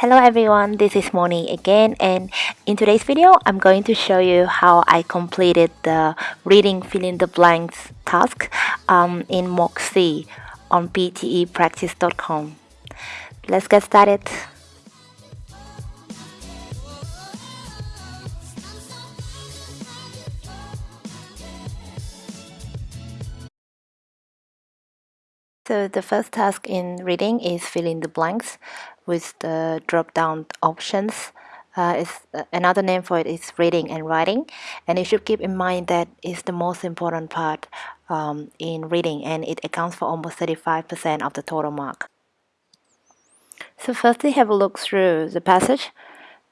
Hello everyone, this is Moni again and in today's video I'm going to show you how I completed the reading fill in the blanks task um, in Moxie on ptepractice.com. Let's get started. So the first task in reading is fill in the blanks with the drop-down options. Uh, is uh, another name for it is reading and writing, and you should keep in mind that it's the most important part um, in reading, and it accounts for almost 35% of the total mark. So firstly, have a look through the passage.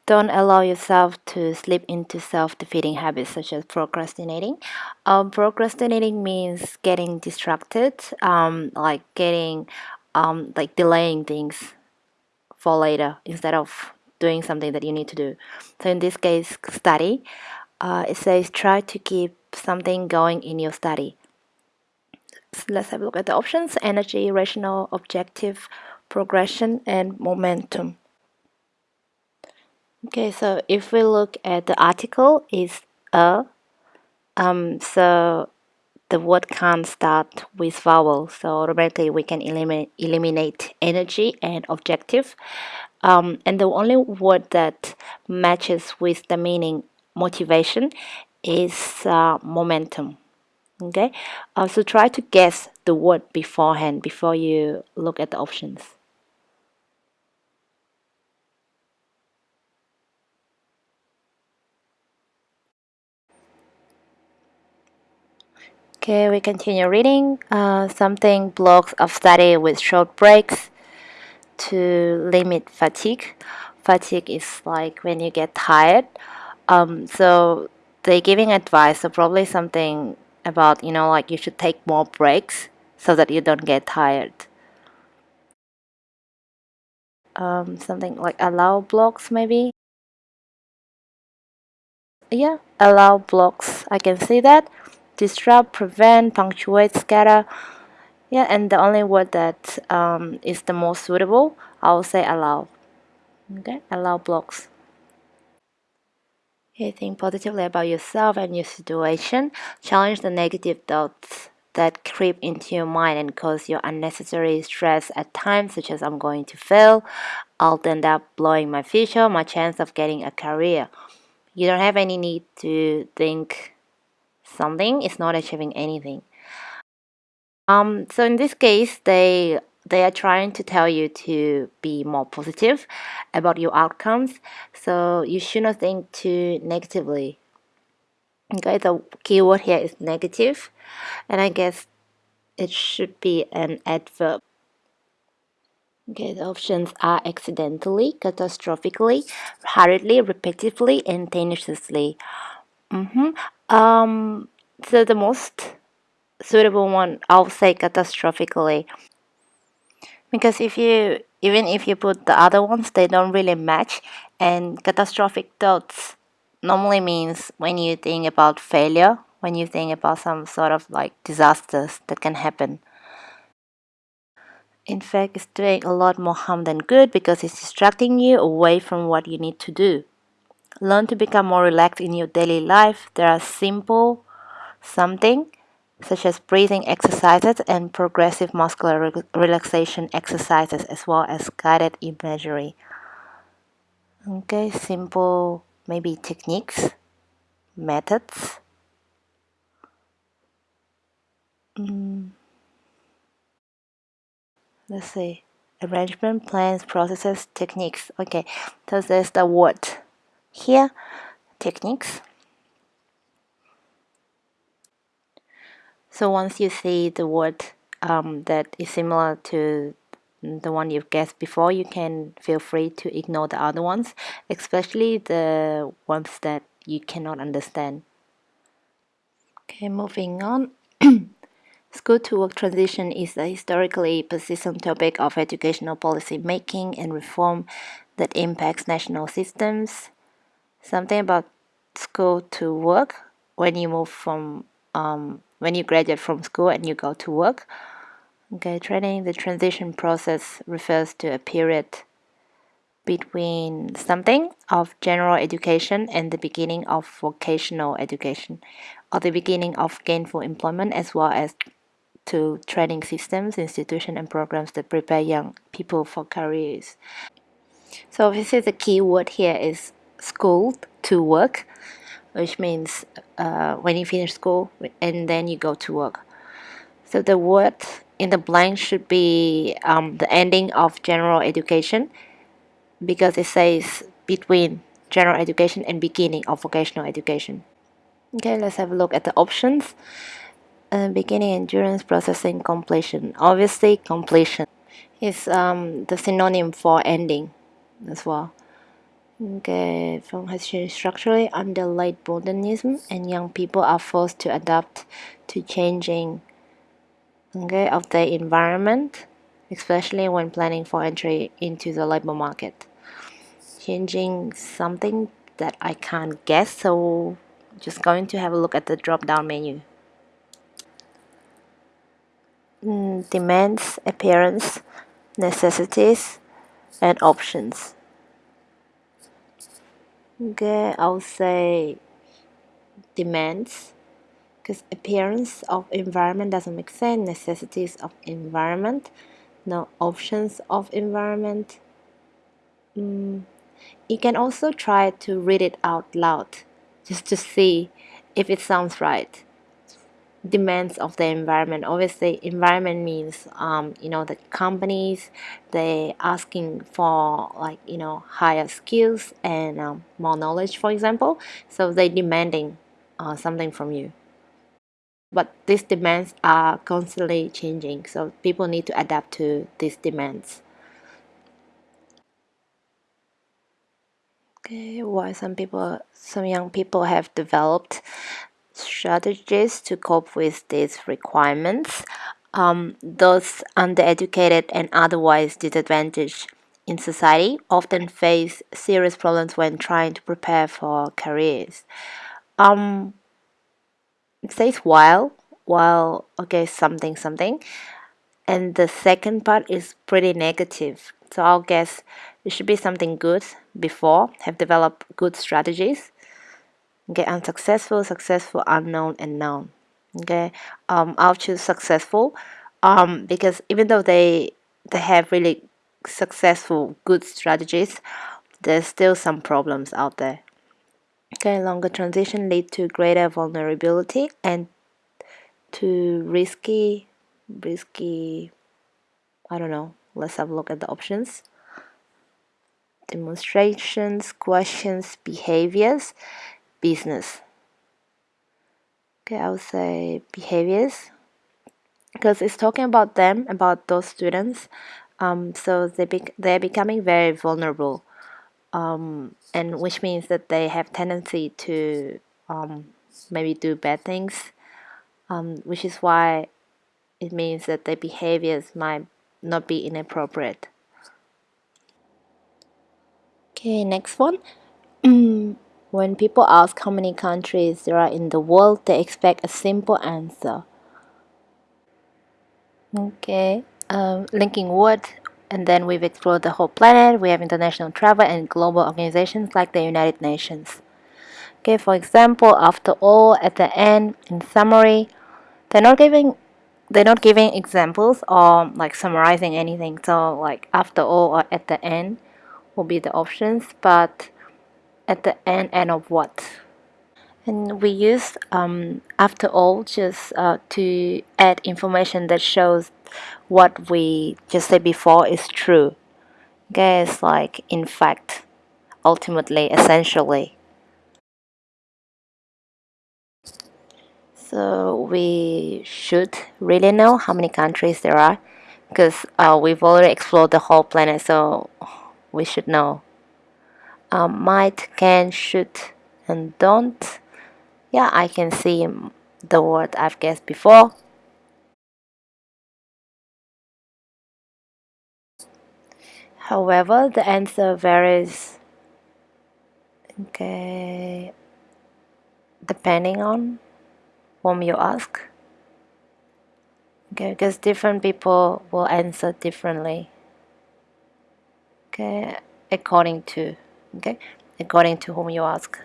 Don't allow yourself to slip into self-defeating habits such as procrastinating. Um, procrastinating means getting distracted, um, like getting, um, like delaying things for later instead of doing something that you need to do. So in this case, study. Uh, it says try to keep something going in your study. So let's have a look at the options: energy, rational, objective, progression, and momentum. Okay, so if we look at the article is a, um, so the word can't start with vowel, so automatically we can eliminate, eliminate energy and objective. Um, and the only word that matches with the meaning motivation is uh, momentum. Okay, uh, so try to guess the word beforehand before you look at the options. Okay, we continue reading. Uh, something blocks of study with short breaks to limit fatigue. Fatigue is like when you get tired. Um, so they're giving advice, so probably something about, you know, like you should take more breaks so that you don't get tired. Um, something like allow blocks maybe. Yeah, allow blocks. I can see that disrupt, prevent, punctuate, scatter. Yeah, and the only word that um, is the most suitable, I will say allow. Okay, allow blocks. Okay, think positively about yourself and your situation. Challenge the negative thoughts that creep into your mind and cause you unnecessary stress at times, such as I'm going to fail, I'll end up blowing my future, my chance of getting a career. You don't have any need to think something is not achieving anything. Um, so in this case, they they are trying to tell you to be more positive about your outcomes. So you should not think too negatively. Okay, the keyword here is negative, and I guess it should be an adverb. Okay, the options are accidentally, catastrophically, hurriedly, repetitively, and tenaciously. Mm -hmm. Um, so the most suitable one, I'll say catastrophically. Because if you, even if you put the other ones, they don't really match. And catastrophic thoughts normally means when you think about failure, when you think about some sort of like disasters that can happen. In fact, it's doing a lot more harm than good because it's distracting you away from what you need to do. Learn to become more relaxed in your daily life. There are simple something such as breathing exercises and progressive muscular re relaxation exercises as well as guided imagery. Okay, simple maybe techniques, methods. Mm. Let's see. Arrangement, plans, processes, techniques. Okay, so there's the word here techniques. So once you see the word um, that is similar to the one you've guessed before you can feel free to ignore the other ones especially the ones that you cannot understand. Okay moving on. School to work transition is a historically persistent topic of educational policy making and reform that impacts national systems, something about school to work when you move from um, when you graduate from school and you go to work okay training the transition process refers to a period between something of general education and the beginning of vocational education or the beginning of gainful employment as well as to training systems, institutions, and programs that prepare young people for careers. So this is the key word here is school to work, which means uh, when you finish school and then you go to work. So the word in the blank should be um, the ending of general education because it says between general education and beginning of vocational education. Okay, let's have a look at the options. Uh, beginning, endurance, processing, completion. Obviously, completion is um, the synonym for ending as well. Okay, film has changed structurally under late modernism, and young people are forced to adapt to changing okay, of the environment, especially when planning for entry into the labor market. Changing something that I can't guess, so just going to have a look at the drop down menu. Mm, demands, appearance, necessities, and options. Okay, I'll say demands because appearance of environment doesn't make sense necessities of environment no options of environment. Mm, you can also try to read it out loud just to see if it sounds right demands of the environment. Obviously environment means um, you know the companies they asking for like you know higher skills and um, more knowledge for example. So they demanding uh, something from you. But these demands are constantly changing so people need to adapt to these demands. Okay why some people some young people have developed strategies to cope with these requirements um, those undereducated and otherwise disadvantaged in society often face serious problems when trying to prepare for careers um, it says while while okay something something and the second part is pretty negative. So I'll guess it should be something good before, have developed good strategies. Okay, unsuccessful, successful, unknown, and known. Okay, um, I'll choose successful um, because even though they they have really successful good strategies, there's still some problems out there. Okay, longer transition lead to greater vulnerability and to risky risky I don't know. Let's have a look at the options. Demonstrations, questions, behaviors, business. Okay, I would say behaviors because it's talking about them, about those students. Um, so they be they're becoming very vulnerable, um, and which means that they have tendency to um, maybe do bad things, um, which is why it means that their behaviors might not be inappropriate. Okay, next one. when people ask how many countries there are in the world, they expect a simple answer. Okay, um, linking word, and then we've explored the whole planet. We have international travel and global organizations like the United Nations. Okay, for example, after all, at the end, in summary, they're not giving they're not giving examples or like summarizing anything. So like after all or at the end will be the options, but at the end, end of what? And we use um, after all just uh, to add information that shows what we just said before is true. Okay, it's like in fact, ultimately, essentially. So we should really know how many countries there are because uh, we've already explored the whole planet, so we should know. Um, might, can, should, and don't. Yeah, I can see the word I've guessed before. However, the answer varies. Okay, depending on whom you ask. Okay, because different people will answer differently. Okay, according to okay? According to whom you ask.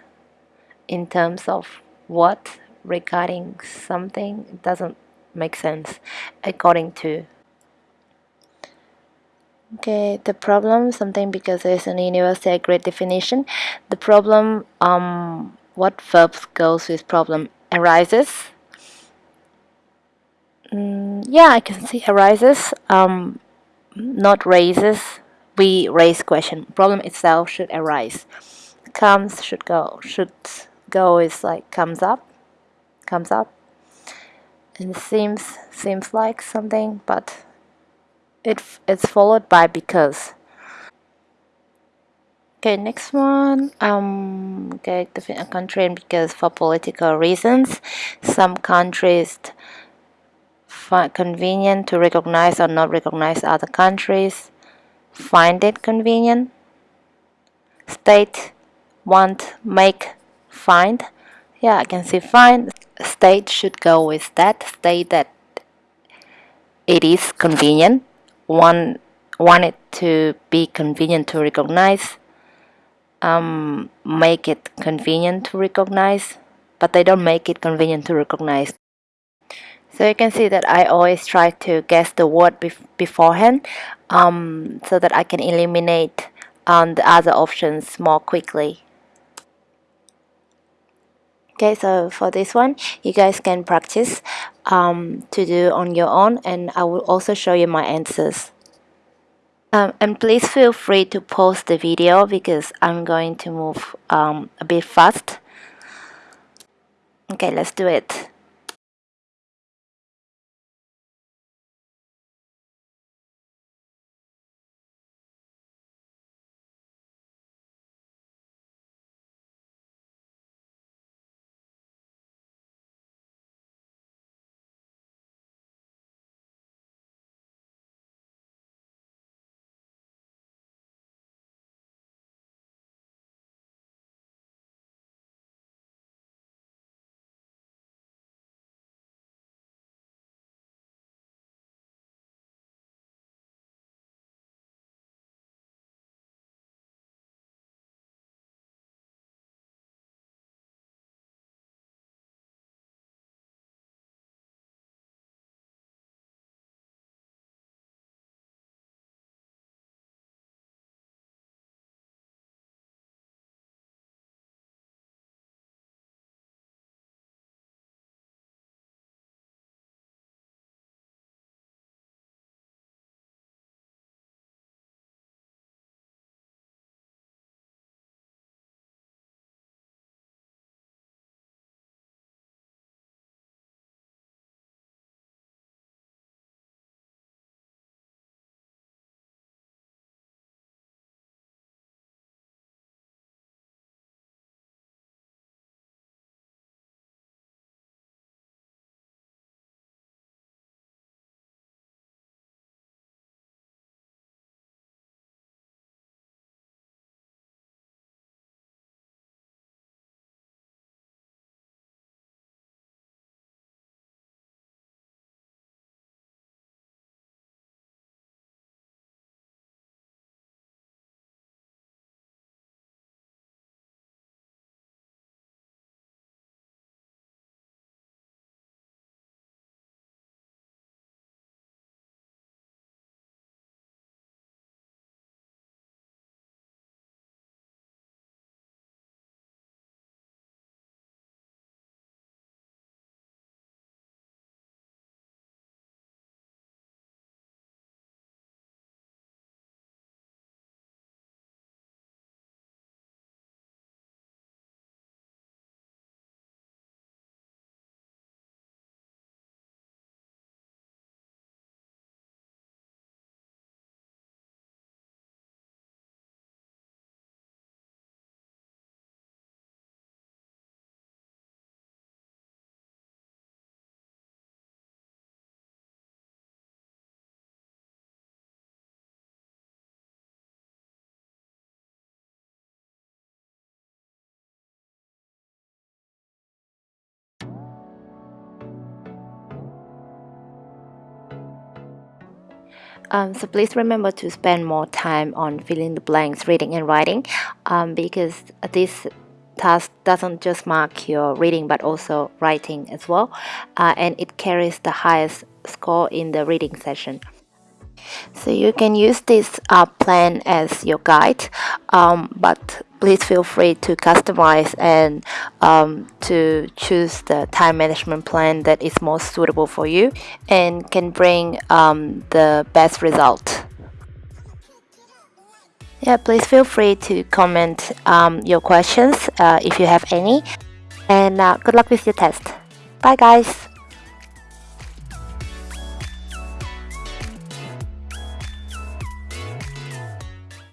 In terms of what regarding something it doesn't make sense according to. Okay the problem something because there's an universal great definition. The problem um what verbs goes with problem arises. Mm, yeah I can see arises um not raises we raise question. Problem itself should arise. Comes should go. Should go is like comes up comes up. And seems seems like something but it it's followed by because. Okay next one. Um okay define a country and because for political reasons. Some countries find convenient to recognize or not recognize other countries find it convenient. State want make find. Yeah I can see find. State should go with that. State that it is convenient. Want want it to be convenient to recognize. Um, make it convenient to recognize but they don't make it convenient to recognize so you can see that I always try to guess the word bef beforehand um, so that I can eliminate um, the other options more quickly. Okay so for this one you guys can practice um, to do on your own and I will also show you my answers. Um, and please feel free to pause the video because I'm going to move um, a bit fast. Okay let's do it Um, so please remember to spend more time on filling the blanks, reading and writing, um, because this task doesn't just mark your reading but also writing as well, uh, and it carries the highest score in the reading session. So you can use this uh, plan as your guide, um, but please feel free to customize and um, to choose the time management plan that is most suitable for you and can bring um, the best result. Yeah, please feel free to comment um, your questions uh, if you have any. And uh, good luck with your test. Bye guys!